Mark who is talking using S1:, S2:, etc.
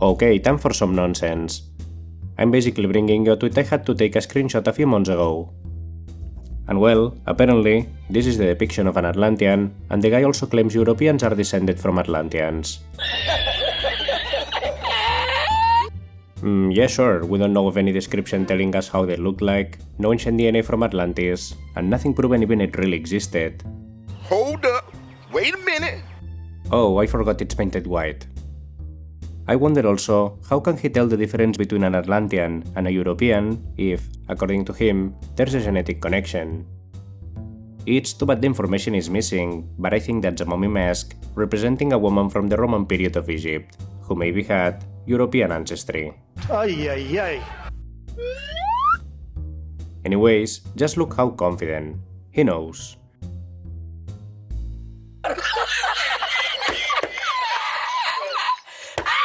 S1: Okay, time for some nonsense. I'm basically bringing you a tweet I had to take a screenshot a few months ago. And well, apparently, this is the depiction of an Atlantean, and the guy also claims Europeans are descended from Atlanteans. Hmm, yeah sure, we don't know of any description telling us how they look like, no ancient DNA from Atlantis, and nothing proven even it really existed.
S2: Hold up. Wait a minute.
S1: Oh, I forgot it's painted white. I wonder also, how can he tell the difference between an Atlantean and a European if, according to him, there's a genetic connection? It's too bad the information is missing, but I think that's a mummy mask representing a woman from the Roman period of Egypt, who maybe had European ancestry.
S3: Ay, ay, ay.
S1: Anyways, just look how confident. He knows.